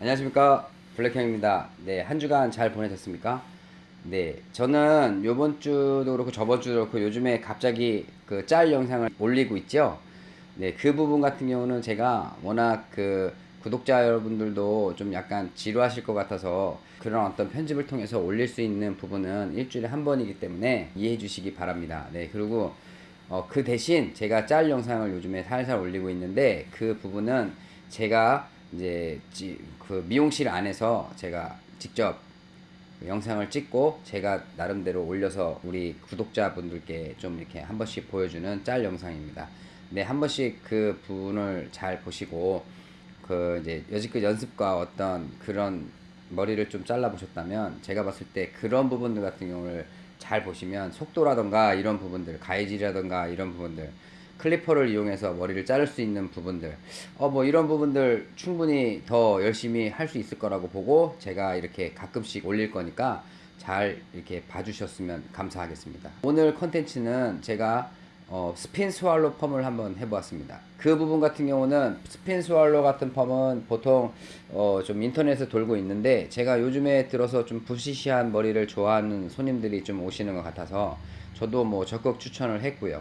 안녕하십니까? 블랙형입니다. 네 한 주간 잘 보내셨습니까? 네 저는 요번 주도 그렇고 저번 주도 그렇고 요즘에 갑자기 그 짤 영상을 올리고 있죠. 네 그 부분 같은 경우는 제가 워낙 그 구독자 여러분들도 좀 약간 지루하실 것 같아서 그런 어떤 편집을 통해서 올릴 수 있는 부분은 일주일에 한 번이기 때문에 이해해 주시기 바랍니다. 네 그리고 어, 그 대신 제가 짤 영상을 요즘에 살살 올리고 있는데 그 부분은 제가 이제 지- 그 미용실 안에서 제가 직접 그 영상을 찍고 제가 나름대로 올려서 우리 구독자분들께 좀 이렇게 한 번씩 보여주는 짤 영상입니다. 네, 한 번씩 그 부분을 잘 보시고 그 이제 여지껏 연습과 어떤 그런 머리를 좀 잘라 보셨다면 제가 봤을 때 그런 부분들 같은 경우를 잘 보시면 속도라던가 이런 부분들 가해질이라던가 이런 부분들 clipper를 이용해서 머리를 자를 수 있는 부분들 어 뭐 이런 부분들 충분히 더 열심히 할 수 있을 거라고 보고 제가 이렇게 가끔씩 올릴 거니까 잘 이렇게 봐주셨으면 감사하겠습니다 오늘 컨텐츠는 제가 어, spin swallow 펌을 한번 해보았습니다. 그 부분 같은 경우는 spin swallow 같은 펌은 보통 어, 좀 인터넷에 돌고 있는데 제가 요즘에 들어서 좀 부시시한 머리를 좋아하는 손님들이 좀 오시는 것 같아서 저도 뭐 적극 추천을 했고요.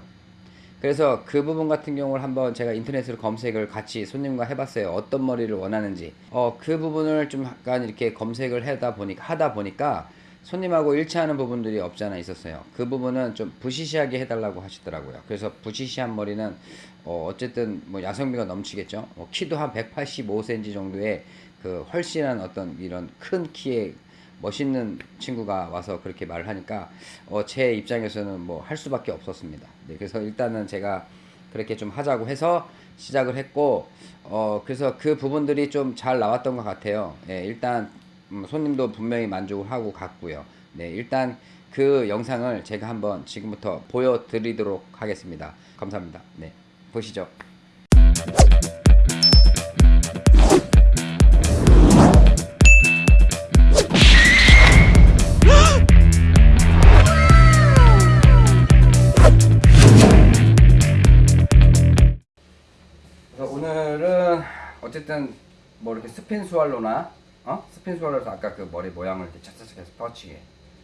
그래서 그 부분 같은 경우를 한번 제가 인터넷으로 검색을 같이 손님과 해봤어요. 어떤 머리를 원하는지. 어, 그 부분을 좀 약간 이렇게 검색을 하다 보니까, 하다 보니까 손님하고 일치하는 부분들이 없지 않아 있었어요. 그 부분은 좀 부시시하게 해달라고 하시더라고요. 그래서 부시시한 머리는 어, 어쨌든 뭐 야성미가 넘치겠죠. 어, 키도 한 185cm 정도의 그 훨씬한 어떤 이런 큰 키의 멋있는 친구가 와서 그렇게 말을 하니까 어, 제 입장에서는 뭐 할 수밖에 없었습니다. 네, 그래서 일단은 제가 그렇게 좀 하자고 해서 시작을 했고 어, 그래서 그 부분들이 좀 잘 나왔던 것 같아요. 예, 일단 음, 손님도 분명히 만족을 하고 갔고요. 네, 일단 그 영상을 제가 한번 지금부터 보여드리도록 하겠습니다. 감사합니다. 네, 보시죠. 뭐 이렇게 spin swallow나 어? spin swallow에서 아까 그 머리 모양을 이렇게 착착착 해서 뻗치게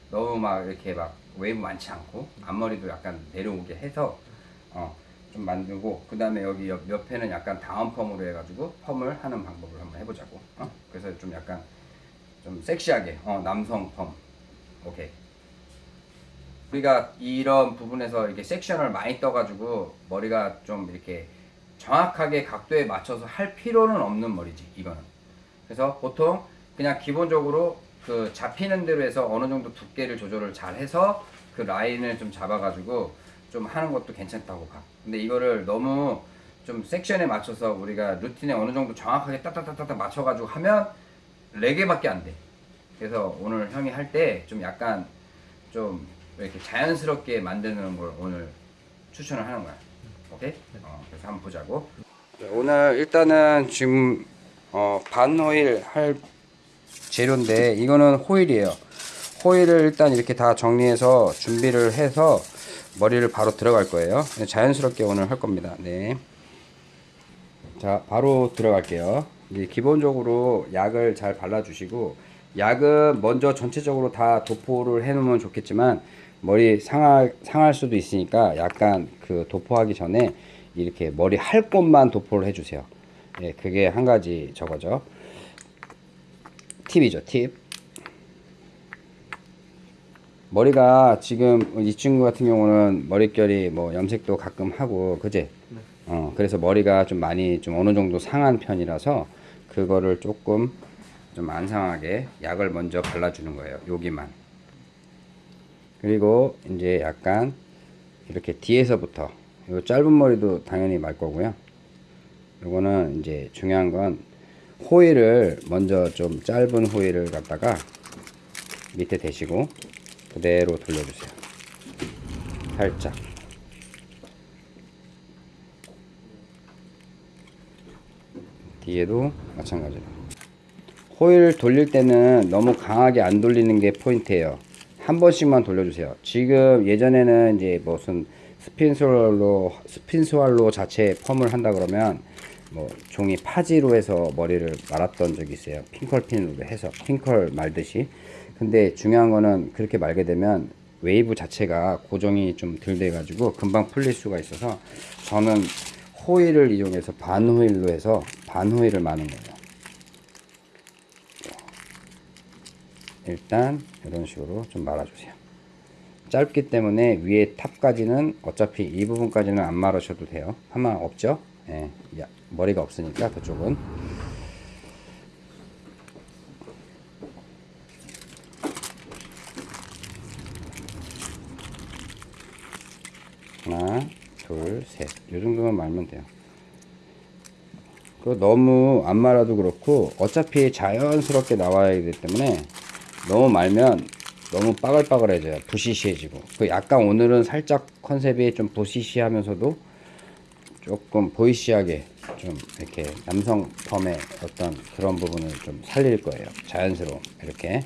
너무 막 이렇게 막 웨이브 많지 않고 앞머리도 약간 내려오게 해서 어 좀 만들고 그 다음에 여기 옆, 옆에는 약간 down 펌으로 해가지고 펌을 하는 방법을 한번 해보자고. 어? 그래서 좀 약간 좀 섹시하게 어 남성 펌. 오케이. 우리가 이런 부분에서 이렇게 section을 많이 떠가지고 머리가 좀 이렇게 정확하게 각도에 맞춰서 할 필요는 없는 머리지 이거는. 그래서 보통 그냥 기본적으로 그 잡히는 대로 해서 어느 정도 두께를 조절을 잘 해서 그 라인을 좀 잡아가지고 좀 하는 것도 괜찮다고 봐. 근데 이거를 너무 좀 섹션에 맞춰서 우리가 루틴에 어느 정도 정확하게 딱딱딱딱 맞춰가지고 하면 4개밖에 안 돼. 그래서 오늘 형이 할 때 좀 약간 좀 이렇게 자연스럽게 만드는 걸 오늘 추천을 하는 거야. 오케이? 어, 그래서 한번 보자고. 오늘 일단은 지금 어, 반 호일 할 재료인데 이거는 호일이에요. 호일을 일단 이렇게 다 정리해서 준비를 해서 머리를 바로 들어갈 거예요. 자연스럽게 오늘 할 겁니다. 네. 자, 바로 들어갈게요. 기본적으로 약을 잘 발라 주시고, 약은 먼저 전체적으로 다 도포를 해 놓으면 좋겠지만, 머리 상할, 상할 수도 있으니까 약간 그 도포하기 전에 이렇게 머리 할 곳만 도포를 해주세요. 예, 그게 한 가지 저거죠. 팁이죠, 팁. 머리가 지금 이 친구 같은 경우는 머릿결이 뭐 염색도 가끔 하고 그제 어 그래서 머리가 좀 많이 좀 어느 정도 상한 편이라서 그거를 조금 좀 안 상하게 약을 먼저 발라주는 거예요 여기만 그리고 이제 약간 이렇게 뒤에서부터 요 짧은 머리도 당연히 말 거고요 요거는 이제 중요한 건 호일을 먼저 좀 짧은 호일을 갖다가 밑에 대시고 그대로 돌려주세요. 살짝. 뒤에도 마찬가지로. 호일 돌릴 때는 너무 강하게 안 돌리는 게 포인트예요. 한 번씩만 돌려주세요. 지금 예전에는 이제 무슨 spin swallow spin swallow 자체 펌을 한다 그러면 뭐 종이 파지로 해서 머리를 말았던 적이 있어요. 핑컬핀으로 해서 핑컬 말듯이. 근데 중요한 거는 그렇게 말게 되면 웨이브 자체가 고정이 좀 덜 돼가지고 금방 풀릴 수가 있어서 저는 호일을 이용해서 반 호일로 해서 반 호일을 마는 거예요. 일단 이런 식으로 좀 말아주세요. 짧기 때문에 위에 탑까지는 어차피 이 부분까지는 안 말으셔도 돼요. 파마 없죠? 예, 야, 머리가 없으니까 그쪽은. 하나, 둘, 셋. 이 정도만 말면 돼요. 그 너무 안 말아도 그렇고 어차피 자연스럽게 나와야 되기 때문에 너무 말면 너무 빠글빠글해져요. 부시시해지고. 그 약간 오늘은 살짝 컨셉이 좀 부시시하면서도 조금 보이시하게 좀 이렇게 남성 펌의 어떤 그런 부분을 좀 살릴 거예요. 자연스러움. 이렇게.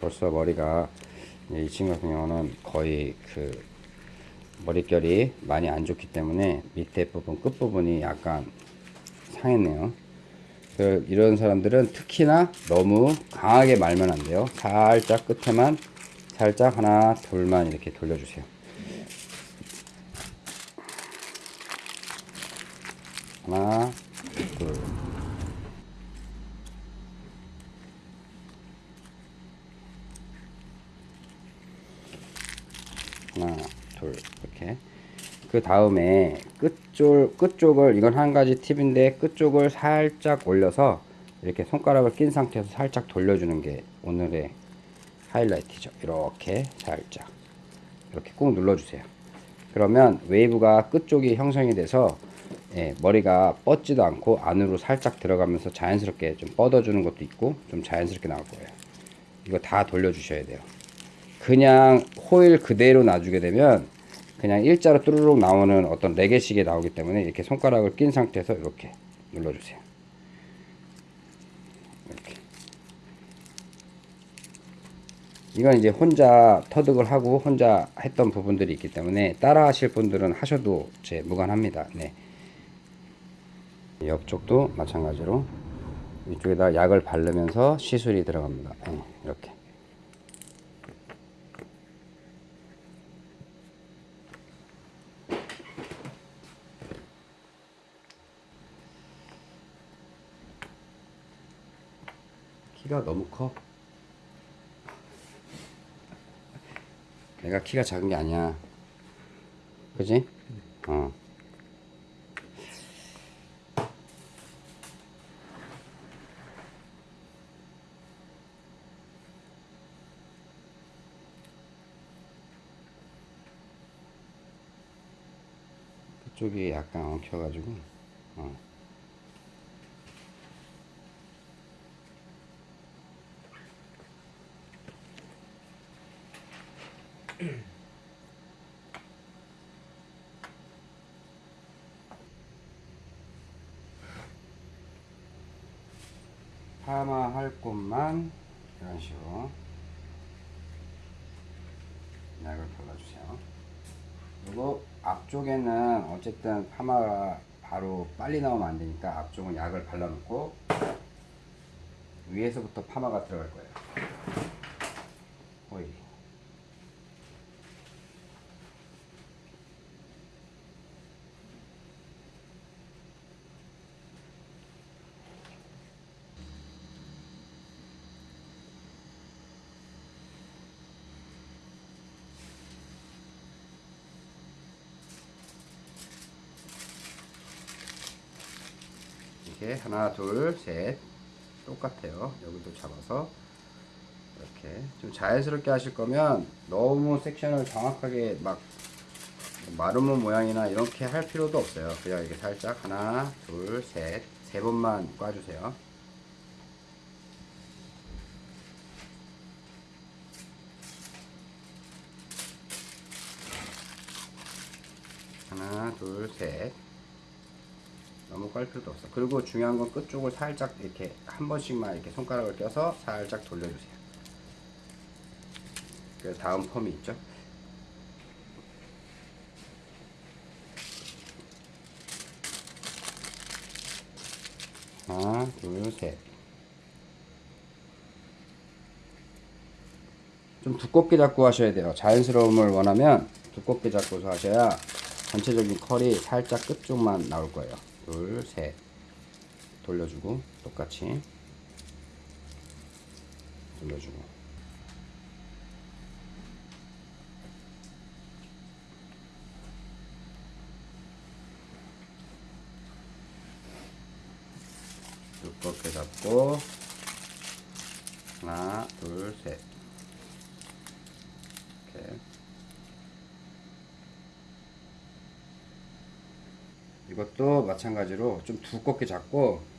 벌써 머리가 이 친구 같은 경우는 거의 그 머릿결이 많이 안 좋기 때문에 밑에 부분 끝부분이 약간 상했네요. 그 이런 사람들은 특히나 너무 강하게 말면 안 돼요. 살짝 끝에만 살짝 하나 둘만 이렇게 돌려주세요. 하나 둘 하나 둘 이렇게 그 다음에 끝쪽 끝쪽을 이건 한 가지 팁인데 끝쪽을 살짝 올려서 이렇게 손가락을 낀 상태에서 살짝 돌려주는 게 오늘의 하이라이트죠. 이렇게 살짝. 이렇게 꾹 눌러주세요. 그러면 웨이브가 끝쪽이 형성이 돼서 예, 머리가 뻗지도 않고 안으로 살짝 들어가면서 자연스럽게 좀 뻗어주는 것도 있고 좀 자연스럽게 나올 거예요. 이거 다 돌려주셔야 돼요. 그냥 호일 그대로 놔주게 되면 그냥 일자로 뚜루룩 나오는 어떤 레게식이 나오기 때문에 이렇게 손가락을 낀 상태에서 이렇게 눌러주세요. 이렇게. 이건 이제 혼자 터득을 하고 혼자 했던 부분들이 있기 때문에 따라 하실 분들은 하셔도 제 무관합니다. 네. 옆쪽도 마찬가지로 이쪽에다 약을 바르면서 시술이 들어갑니다. 네, 이렇게. 키가 너무 커. 내가 키가 작은 게 아니야. 그지? 어. 그쪽이 약간 엉켜가지고, 어. 곳만 이런 식으로 약을 발라주세요. 그리고 앞쪽에는 어쨌든 파마가 바로 빨리 나오면 안 되니까 앞쪽은 약을 발라놓고 위에서부터 파마가 들어갈 거예요. 오일. 이렇게 하나 둘 셋. 똑같아요. 여기도 잡아서 이렇게. 좀 자연스럽게 하실 거면 너무 섹션을 정확하게 막 마루몬 모양이나 이렇게 할 필요도 없어요. 그냥 이렇게 살짝 하나 둘 셋. 세 번만 꽈주세요 하나 둘 셋 너무 자꾸 할 필요도 없어. 그리고 중요한 건 끝쪽을 살짝 이렇게 한 번씩만 이렇게 손가락을 껴서 살짝 돌려주세요. 그래서 다음 펌이 있죠. 하나, 둘, 셋. 좀 두껍게 잡고 하셔야 돼요. 자연스러움을 원하면 두껍게 잡고서 하셔야 전체적인 컬이 살짝 끝쪽만 나올 거예요. 둘, 셋. 돌려주고 똑같이 돌려주고 두껍게 잡고 하나, 둘, 셋. 이렇게. 이것도 마찬가지로 좀 두껍게 잡고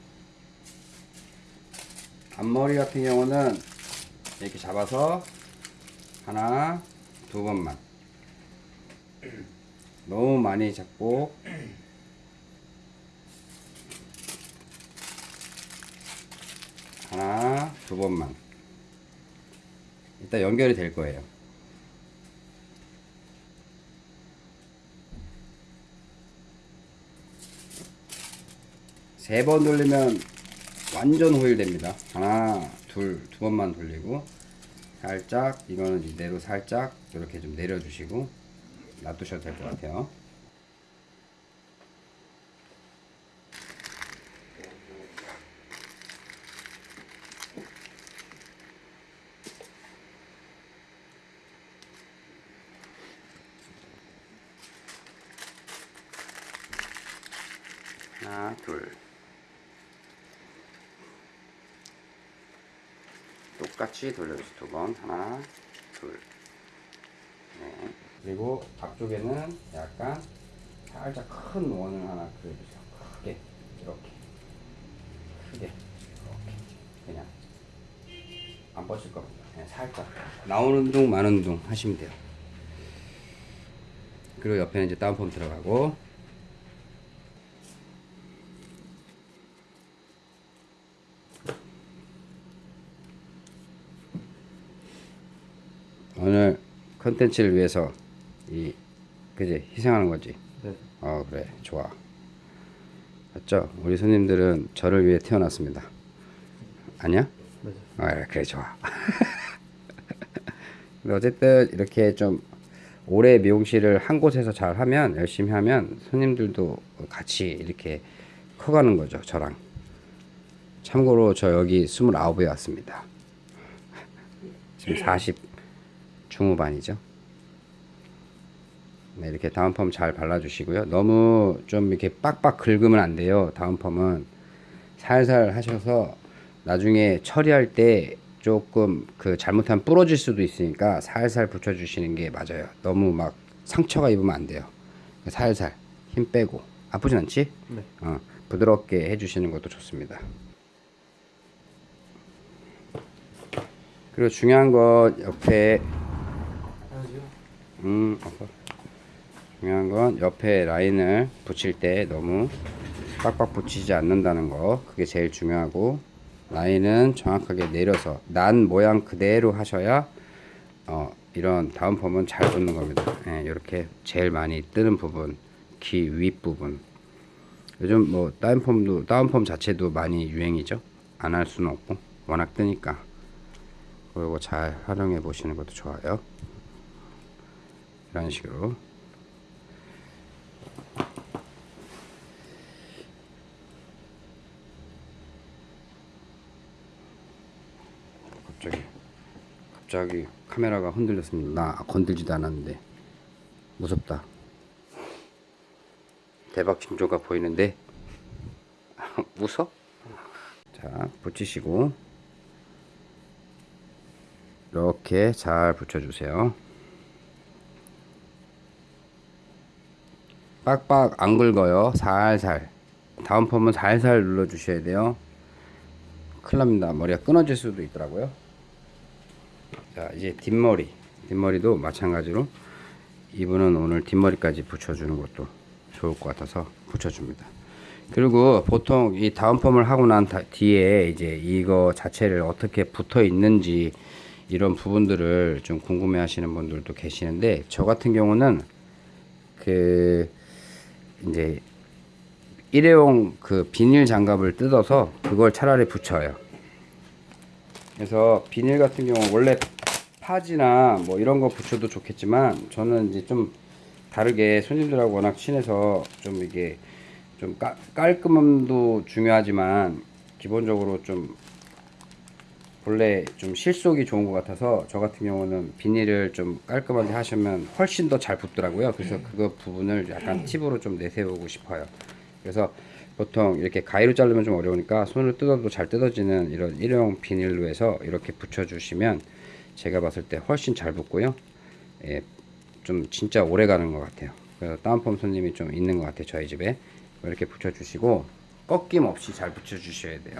앞머리 같은 경우는 이렇게 잡아서 하나 두 번만. 너무 많이 잡고 하나 두 번만. 일단 연결이 될 거예요. 세 번 돌리면 완전 호일됩니다. 하나, 둘, 두 번만 돌리고 살짝 이거는 이대로 살짝 이렇게 좀 내려주시고 놔두셔도 될 것 같아요. 하나, 둘. 똑같이 돌려주세요. 두 번. 하나, 둘. 네. 그리고 앞쪽에는 약간 살짝 큰 원을 하나 그려주세요. 크게. 이렇게. 크게. 이렇게. 그냥. 안 뻗을 겁니다. 그냥 살짝. 나오는 둥, 마는 둥 하시면 돼요. 그리고 옆에는 이제 다운펌 들어가고. 오늘 컨텐츠를 위해서 이 그지 희생하는 거지. 네. 어 그래 좋아. 맞죠? 우리 손님들은 저를 위해 태어났습니다. 아니야? 맞아요. 아 그래 좋아. 근데 어쨌든 이렇게 좀 오래 미용실을 한 곳에서 잘 하면 열심히 하면 손님들도 같이 이렇게 커가는 거죠 저랑. 참고로 저 여기 29에 왔습니다. 지금 40 중후반이죠. 네, 이렇게 다운펌 잘 발라주시고요. 너무 좀 이렇게 빡빡 긁으면 안 돼요. 다운펌은 살살 하셔서 나중에 처리할 때 조금 그 잘못하면 부러질 수도 있으니까 살살 붙여주시는 게 맞아요. 너무 막 상처가 입으면 안 돼요. 살살 힘 빼고 아프진 않지? 네. 어, 부드럽게 해주시는 것도 좋습니다. 그리고 중요한 건 옆에 음, 아파. 중요한 건 옆에 라인을 붙일 때 너무 빡빡 붙이지 않는다는 거 그게 제일 중요하고 라인은 정확하게 내려서 난 모양 그대로 하셔야 어, 이런 다운펌은 잘 붙는 겁니다. 예, 이렇게 제일 많이 뜨는 부분 귀 윗부분 요즘 뭐 다운펌도 다운펌 자체도 많이 유행이죠. 안 할 수는 없고 워낙 뜨니까 그리고 잘 활용해 보시는 것도 좋아요. 이런 식으로 갑자기 갑자기 카메라가 흔들렸습니다. 나 건들지도 않았는데 무섭다. 대박 징조가 보이는데 웃어? 자 붙이시고 이렇게 잘 붙여주세요. 빡빡 안 긁어요. 살살. 다음 펌은 살살 눌러 주셔야 돼요. 큰일 납니다. 머리가 끊어질 수도 있더라고요. 자, 이제 뒷머리. 뒷머리도 마찬가지로 이분은 오늘 뒷머리까지 붙여주는 것도 좋을 것 같아서 붙여줍니다. 그리고 보통 이 다운펌을 하고 난 다- 뒤에 이제 이거 자체를 어떻게 붙어 있는지 이런 부분들을 좀 궁금해 하시는 분들도 계시는데 저 같은 경우는 그 이제 일회용 그 비닐 장갑을 뜯어서 그걸 차라리 붙여요. 그래서 비닐 같은 경우 원래 파지나 뭐 이런 거 붙여도 좋겠지만 저는 이제 좀 다르게 손님들하고 워낙 친해서 좀 이게 좀 깔, 깔끔함도 중요하지만 기본적으로 좀 원래 좀 실속이 좋은 것 같아서 저 같은 경우는 비닐을 좀 깔끔하게 하시면 훨씬 더 잘 붙더라고요. 그래서 그거 부분을 약간 팁으로 좀 내세우고 싶어요. 그래서 보통 이렇게 가위로 자르면 좀 어려우니까 손을 뜯어도 잘 뜯어지는 이런 일회용 비닐로 해서 이렇게 붙여주시면 제가 봤을 때 훨씬 잘 붙고요. 예, 좀 진짜 오래 가는 것 같아요. 그래서 다운펌 손님이 좀 있는 것 같아요. 저희 집에 이렇게 붙여주시고 꺾임 없이 잘 붙여주셔야 돼요.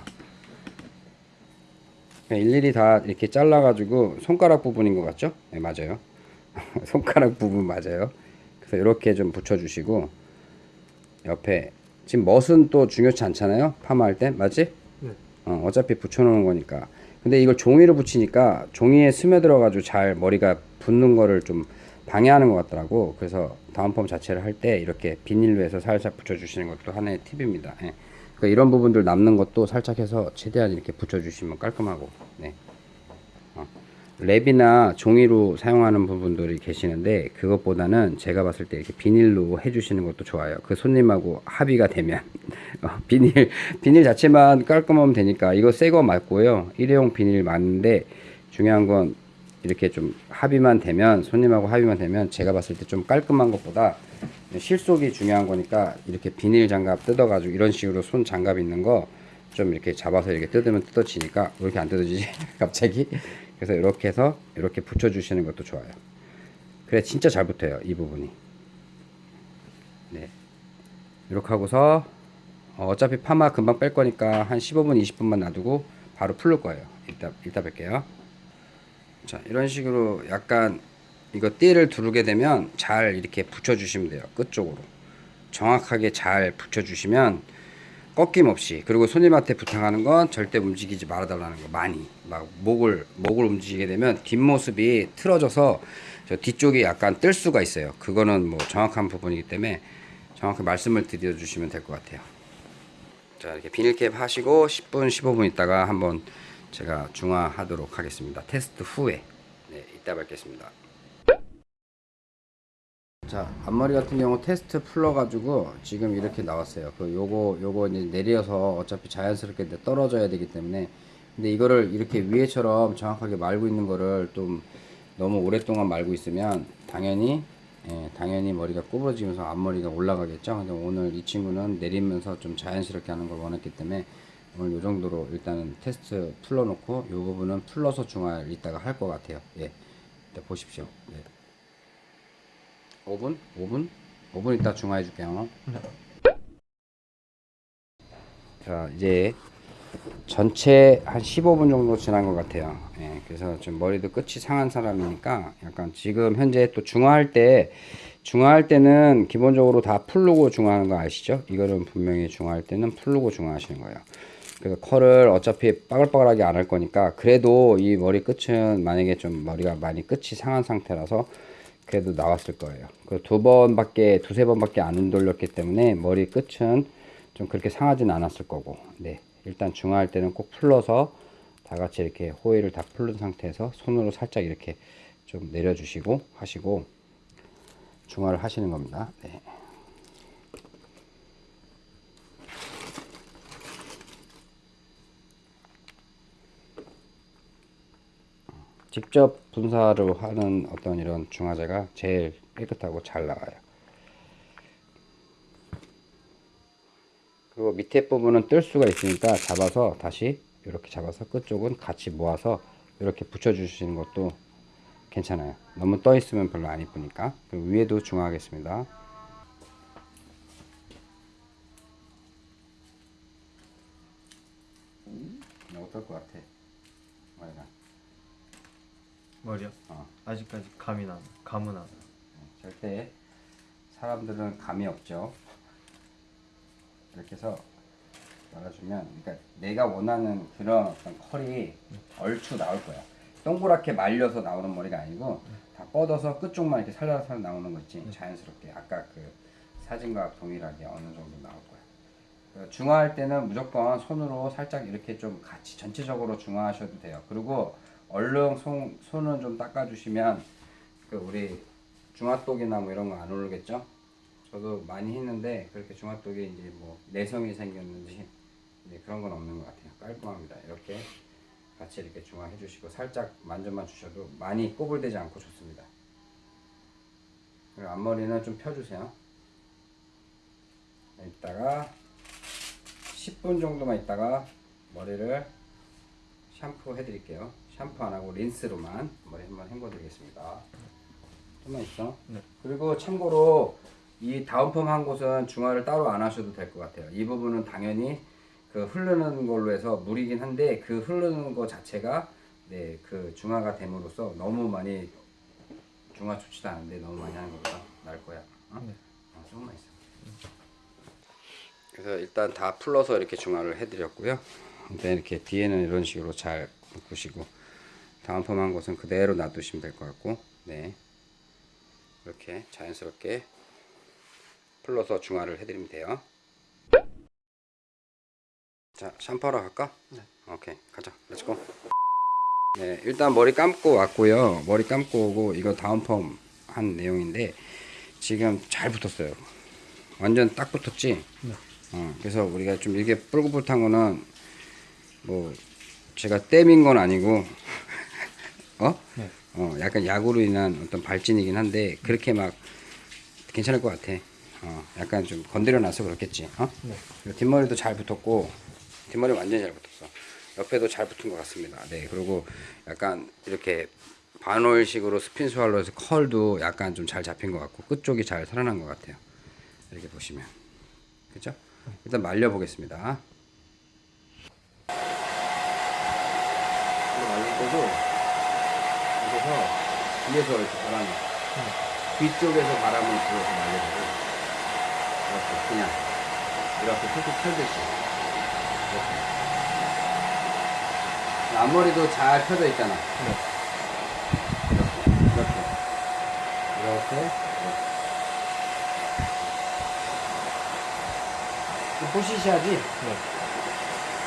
일일이 다 이렇게 잘라가지고 손가락 부분인 것 같죠? 네 맞아요. 손가락 부분 맞아요. 그래서 이렇게 좀 붙여주시고 옆에 지금 멋은 또 중요치 않잖아요. 파마할 때 맞지? 네. 어, 어차피 붙여놓은 거니까. 근데 이걸 종이로 붙이니까 종이에 스며들어가지고 잘 머리가 붙는 거를 좀 방해하는 것 같더라고. 그래서 다운펌 자체를 할 때 이렇게 비닐로 해서 살짝 붙여주시는 것도 하나의 팁입니다. 예. 그러니까 이런 부분들 남는 것도 살짝 해서 최대한 이렇게 붙여주시면 깔끔하고. 네. 어. 랩이나 종이로 사용하는 부분들이 계시는데 그것보다는 제가 봤을 때 이렇게 비닐로 해주시는 것도 좋아요. 그 손님하고 합의가 되면 어, 비닐 비닐 자체만 깔끔하면 되니까 이거 새 거 맞고요. 일회용 비닐 맞는데 중요한 건 이렇게 좀 합의만 되면 손님하고 합의만 되면 제가 봤을 때 좀 깔끔한 것보다 실속이 중요한 거니까 이렇게 비닐 장갑 뜯어가지고 이런 식으로 손 장갑 있는 거 좀 이렇게 잡아서 이렇게 뜯으면 뜯어지니까 왜 이렇게 안 뜯어지지? 갑자기? 그래서 이렇게 해서 이렇게 붙여주시는 것도 좋아요. 그래 진짜 잘 붙어요 이 부분이. 네. 이렇게 하고서 어, 어차피 파마 금방 뺄 거니까 한 15분 20분만 놔두고 바로 풀릴 거예요. 이따 이따 뵐게요. 자 이런 식으로 약간 이거 띠를 두르게 되면 잘 이렇게 붙여주시면 돼요 끝쪽으로. 정확하게 잘 붙여주시면 꺾임 없이 그리고 손님한테 부탁하는 건 절대 움직이지 말아달라는 거 많이. 막 목을 목을 움직이게 되면 뒷모습이 틀어져서 저 뒤쪽이 약간 뜰 수가 있어요. 그거는 뭐 정확한 부분이기 때문에 정확히 말씀을 드려주시면 될 것 같아요. 자 이렇게 비닐캡 하시고 10분 15분 있다가 한번 제가 중화하도록 하겠습니다. 테스트 후에. 네 이따 뵙겠습니다 자 앞머리 같은 경우 테스트 풀러 가지고 지금 이렇게 나왔어요. 그 요거 요거 이제 내려서 어차피 자연스럽게 떨어져야 되기 때문에. 근데 이거를 이렇게 위에처럼 정확하게 말고 있는 거를 좀 너무 오랫동안 말고 있으면 당연히 예, 당연히 머리가 구부러지면서 앞머리가 올라가겠죠? 근데 오늘 이 친구는 내리면서 좀 자연스럽게 하는 걸 원했기 때문에 오늘 요 정도로 일단은 테스트 풀러 놓고 요 부분은 풀러서 중화를 이따가 할 것 같아요. 예. 이따 보십시오. 예. 5분? 5분? 5분 있다 중화해 줄게요. 자, 이제 전체 한 15분 정도 지난 것 같아요. 예, 그래서 좀 머리도 끝이 상한 사람이니까 약간 지금 현재 또 중화할 때 중화할 때는 기본적으로 다 풀르고 중화하는 거 아시죠? 이거는 분명히 중화할 때는 풀르고 중화하시는 거예요. 그래서 컬을 어차피 빠글빠글하게 안 할 거니까 그래도 이 머리 끝은 만약에 좀 머리가 많이 끝이 상한 상태라서 그래도 나왔을 거예요. 그두 번밖에 두세 번밖에 안 돌렸기 때문에 머리 끝은 좀 그렇게 상하진 않았을 거고. 네. 일단 중화할 때는 꼭 풀러서 다 같이 이렇게 호일을 다 풀른 상태에서 손으로 살짝 이렇게 좀 내려주시고 하시고 중화를 하시는 겁니다. 네. 직접 분사로 하는 어떤 이런 중화제가 제일 깨끗하고 잘 나와요. 그리고 밑에 부분은 뜰 수가 있으니까 잡아서 다시 이렇게 잡아서 끝쪽은 같이 모아서 이렇게 붙여주시는 것도 괜찮아요. 너무 떠 있으면 별로 안 이쁘니까. 위에도 중화하겠습니다. 어떨 것 같아? 머리가. 머리요? 어. 아직까지 감이 나 감은 안 나. 절대 사람들은 감이 없죠. 이렇게 해서 말아주면 그러니까 내가 원하는 그런 어떤 컬이 얼추 나올 거야. 동그랗게 말려서 나오는 머리가 아니고 다 뻗어서 끝쪽만 이렇게 살살살 나오는 거 있지 자연스럽게 아까 그 사진과 동일하게 어느 정도 나올 거야. 그 중화할 때는 무조건 손으로 살짝 이렇게 좀 같이 전체적으로 중화하셔도 돼요. 그리고 얼른 손, 손은 좀 닦아주시면 그 우리 중화독이나 뭐 이런 거 안 오르겠죠? 저도 많이 했는데 그렇게 중화독에 이제 뭐 내성이 생겼는지 네, 그런 건 없는 것 같아요. 깔끔합니다. 이렇게 같이 이렇게 중화해 주시고 살짝 만져만 주셔도 많이 꼬불대지 않고 좋습니다. 그리고 앞머리는 좀 펴주세요. 이따가 10분 정도만 있다가 머리를 샴푸 해드릴게요. 샴푸 안 하고 린스로만 머리 한번 헹궈 드리겠습니다. 좀만 있어. 네. 그리고 참고로 이 다운펌 한 곳은 중화를 따로 안 하셔도 될 것 같아요. 이 부분은 당연히 그 흐르는 걸로 해서 물이긴 한데 그 흐르는 거 자체가 네, 그 중화가 됨으로써 너무 많이 중화 좋지도 않은데 너무 많이 하는 것보다 나을 거야. 어? 네. 어, 조금만 있어. 그래서 일단 다 풀러서 이렇게 중화를 해드렸고요. 일단 이렇게 뒤에는 이런 식으로 잘 묶으시고 다운펌한 것은 그대로 놔두시면 될 것 같고, 네 이렇게 자연스럽게 풀러서 중화를 해드리면 돼요. 자, 샴푸하러 갈까? 네. 오케이, 가자. let's go. 네, 일단 머리 감고 왔고요. 머리 감고 오고 이거 다운펌 한 내용인데 지금 잘 붙었어요. 완전 딱 붙었지? 네. 어, 그래서 우리가 좀 이렇게 뿔긋뿔긋한 거는 뭐 제가 땜인 건 아니고 어? 네. 어, 약간 약으로 인한 어떤 발진이긴 한데 그렇게 막 괜찮을 것 같아. 어, 약간 좀 건드려 놔서 그렇겠지. 어? 네. 뒷머리도 잘 붙었고 뒷머리 완전히 잘 붙었어. 옆에도 잘 붙은 것 같습니다. 네, 그리고 약간 이렇게 반올식으로 스핀 스왈로에서 컬도 약간 좀 잘 잡힌 것 같고 끝 쪽이 잘 살아난 것 같아요. 이렇게 보시면 그죠? 일단 말려 보겠습니다. 말릴 때도 그래서 뒤에서 이렇게 바람이 뒤쪽에서 바람을 불어서 말려주고 이렇게 그냥 이렇게 툭툭 펴듯이 이렇게 앞머리도 잘 펴져 있잖아. 네. 이렇게 이렇게 이렇게 포시시하지? 네.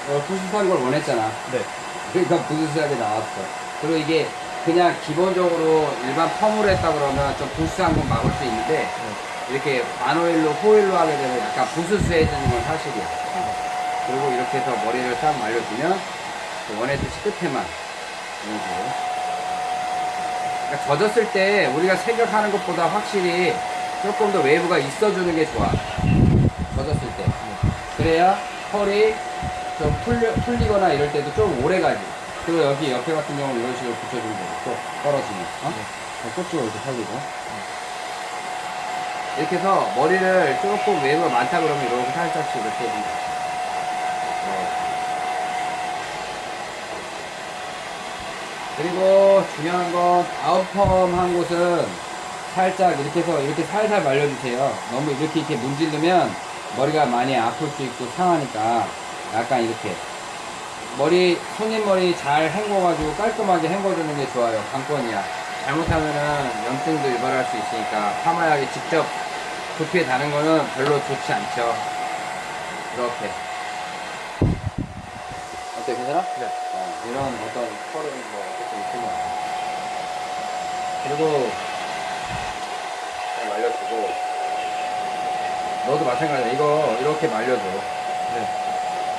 어, 포시시한 걸 원했잖아. 네. 그러니까 부스스하게 나왔어. 그리고 이게 그냥 기본적으로 일반 펌으로 했다 그러면 좀 부스한 건 막을 수 있는데 네. 이렇게 반오일로 호일로 하게 되면 약간 부스스해지는 건 사실이야. 그리고 이렇게 해서 머리를 딱 말려주면 그 원했듯이 끝에만 이런 식으로. 그러니까 젖었을 때 우리가 생각하는 것보다 확실히 조금 더 웨이브가 있어주는 게 좋아. 젖었을 때. 그래야 컬이 좀 풀려, 풀리거나 이럴 때도 좀 오래 가지. 그리고 여기 옆에 같은 경우는 이런 식으로 붙여주면 되고, 또 떨어지면. 어? 꽃으로 이렇게 살리고. 이렇게 해서 머리를 조금 웨이브가 많다 그러면 이렇게 살짝씩 이렇게 해준다. 어. 그리고 중요한 건 다운펌 한 곳은 살짝 이렇게 해서 이렇게 살살 말려주세요. 너무 이렇게 이렇게 문지르면 머리가 많이 아플 수 있고 상하니까 약간 이렇게 머리 손님 머리 잘 헹궈가지고 깔끔하게 헹궈주는 게 좋아요. 관건이야. 잘못하면은 염증도 유발할 수 있으니까 파마약이 직접 두피에 다는 거는 별로 좋지 않죠. 이렇게. 어때 괜찮아? 네. 어, 이런 어떤 컬은 뭐것 같아. 그리고 잘 말려주고 너도 마찬가지야. 이거 이렇게 말려줘. 네.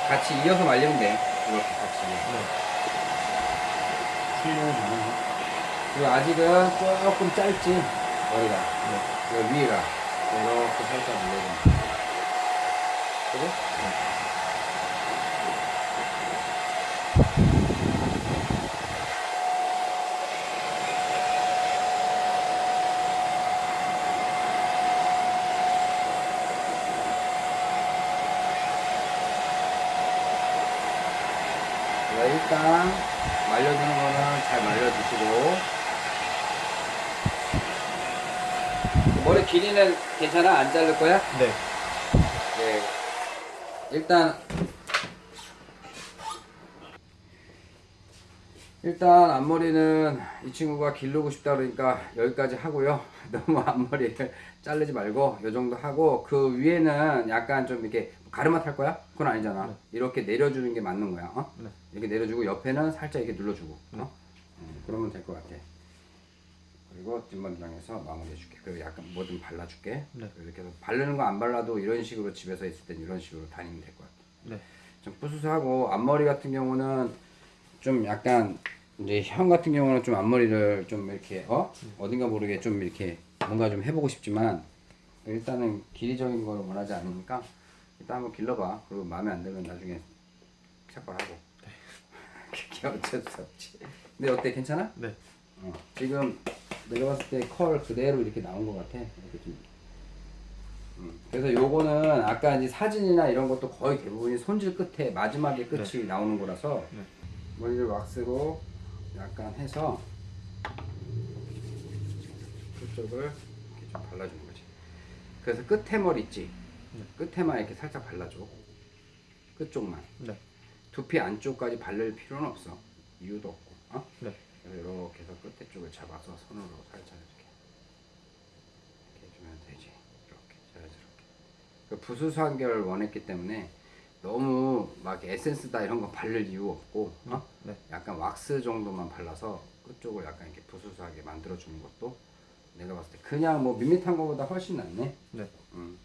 같이 이어서 말리면 돼. 이렇게 같이. 네. 풀리는 반응. 그리고 아직은 조금 짧지 머리가. 네. 그 위가 이렇게 살짝 밀려줘. 그래? 자, 일단 말려주는 거는 잘 말려주시고 머리 길이는 괜찮아? 안 자를 거야? 네. 네. 일단 일단 앞머리는 이 친구가 기르고 싶다 그러니까 여기까지 하고요. 너무 앞머리를 자르지 말고 요 정도 하고 그 위에는 약간 좀 이렇게 가르마 탈 거야? 그건 아니잖아. 이렇게 내려주는 게 맞는 거야. 어? 네. 이렇게 내려주고 옆에는 살짝 이렇게 눌러주고. 어? 음, 그러면 될 것 같아. 그리고 뒷머리랑해서 마무리해줄게. 그리고 약간 뭐좀 발라줄게. 네. 이렇게 해서 바르는 거 안 발라도 이런 식으로 집에서 있을 땐 이런 식으로 다니면 될 것 같아. 네. 좀 부스스하고 앞머리 같은 경우는 좀 약간 이제 형 같은 경우는 좀 앞머리를 좀 이렇게 어 어딘가 모르게 좀 이렇게 뭔가 좀 해보고 싶지만 일단은 길이적인 걸 원하지 않으니까 일단 한번 길러봐 그리고 마음에 안 들면 나중에 삭발하고 그게 어쩔 수 없지 근데 어때 괜찮아? 네. 어, 지금 내가 봤을 때 컬 그대로 이렇게 나온 것 같아 이렇게 좀 음, 그래서 요거는 아까 이제 사진이나 이런 것도 거의 대부분이 손질 끝에 마지막에 끝이 나오는 거라서 네. 머리를 왁스로 약간 해서 그쪽을 이렇게 좀 발라주는 거지. 그래서 끝에 머리 있지. 끝에만 이렇게 살짝 발라줘. 끝쪽만. 네. 두피 안쪽까지 바를 필요는 없어. 이유도 없고. 어? 이렇게 해서 끝에 쪽을 잡아서 손으로 살짝 이렇게 이렇게 해주면 되지. 이렇게 자연스럽게. 그 부수수한 결 원했기 때문에 너무 막 에센스다 이런 거 바를 이유 없고 어? 네. 약간 왁스 정도만 발라서 끝쪽을 약간 이렇게 부수수하게 만들어 주는 것도 내가 봤을 때 그냥 뭐 밋밋한 거보다 훨씬 낫네. 네. 음.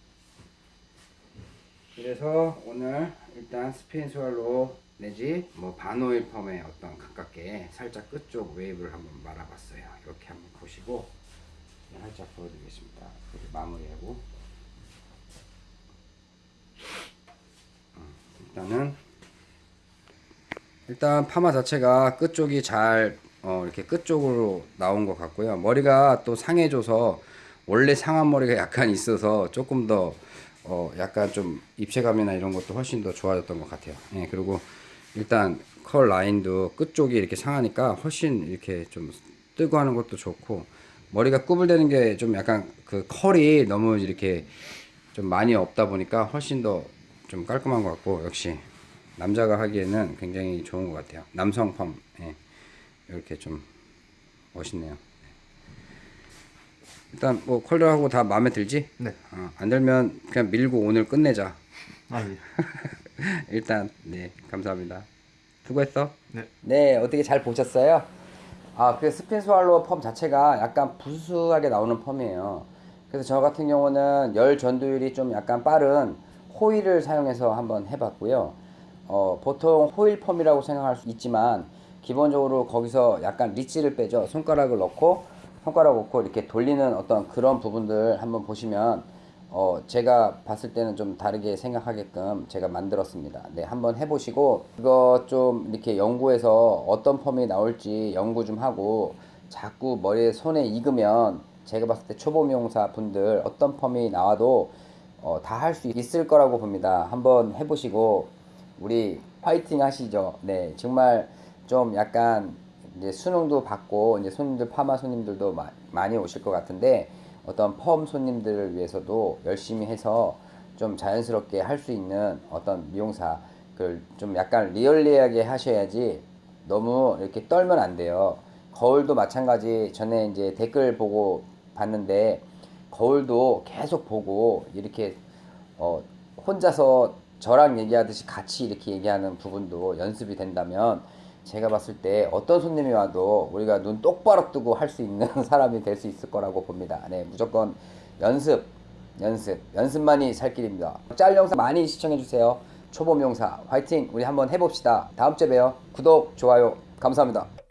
그래서 오늘 일단 spin swallow 내지 뭐 반호일 펌에 어떤 가깝게 살짝 끝쪽 웨이브를 한번 말아봤어요. 이렇게 한번 보시고 살짝 보여드리겠습니다. 그리고 마무리하고 음, 일단은 일단 파마 자체가 끝쪽이 잘 어, 이렇게 끝쪽으로 나온 것 같고요. 머리가 또 상해져서 원래 상한 머리가 약간 있어서 조금 더 어, 약간 좀 입체감이나 이런 것도 훨씬 더 좋아졌던 것 같아요. 예, 그리고 일단 컬 라인도 끝쪽이 이렇게 상하니까 훨씬 이렇게 좀 뜨고 하는 것도 좋고 머리가 구불되는 게 좀 약간 그 컬이 너무 이렇게 좀 많이 없다 보니까 훨씬 더 좀 깔끔한 것 같고 역시 남자가 하기에는 굉장히 좋은 것 같아요. 남성 펌 예. 이렇게 좀 멋있네요. 일단 뭐 컬러하고 다 마음에 들지? 네. 어, 안 들면 그냥 밀고 오늘 끝내자. 아 예. 일단 네 감사합니다. 수고했어. 네. 네 어떻게 잘 보셨어요? 아그 spin swallow 펌 자체가 약간 부스스하게 나오는 펌이에요. 그래서 저 같은 경우는 열 전도율이 좀 약간 빠른 호일을 사용해서 한번 해봤고요. 어, 보통 호일 펌이라고 생각할 수 있지만 기본적으로 거기서 약간 리치를 빼죠. 손가락을 넣고 손가락 넣고 이렇게 돌리는 어떤 그런 부분들 한번 보시면 어, 제가 봤을 때는 좀 다르게 생각하게끔 제가 만들었습니다. 네, 한번 해보시고 이거 좀 이렇게 연구해서 어떤 펌이 나올지 연구 좀 하고 자꾸 머리에 손에 익으면 제가 봤을 때 초보 미용사 분들 어떤 펌이 나와도 어, 다 할 수 있을 거라고 봅니다. 한번 해보시고 우리 화이팅 하시죠. 네, 정말 좀 약간 이제 수능도 받고 이제 손님들 파마 손님들도 마- 많이 오실 것 같은데 어떤 펌 손님들을 위해서도 열심히 해서 좀 자연스럽게 할 수 있는 어떤 미용사 그걸 좀 약간 리얼리하게 하셔야지 너무 이렇게 떨면 안 돼요. 거울도 마찬가지 전에 이제 댓글 보고 봤는데 거울도 계속 보고 이렇게 어, 혼자서 저랑 얘기하듯이 같이 이렇게 얘기하는 부분도 연습이 된다면 제가 봤을 때 어떤 손님이 와도 우리가 눈 똑바로 뜨고 할 수 있는 사람이 될 수 있을 거라고 봅니다. 네, 무조건 연습, 연습, 연습만이 살 길입니다. 짤 영상 많이 시청해주세요. 초보 미용사 화이팅! 우리 한번 해봅시다. 다음 주에 봬요. 구독, 좋아요, 감사합니다.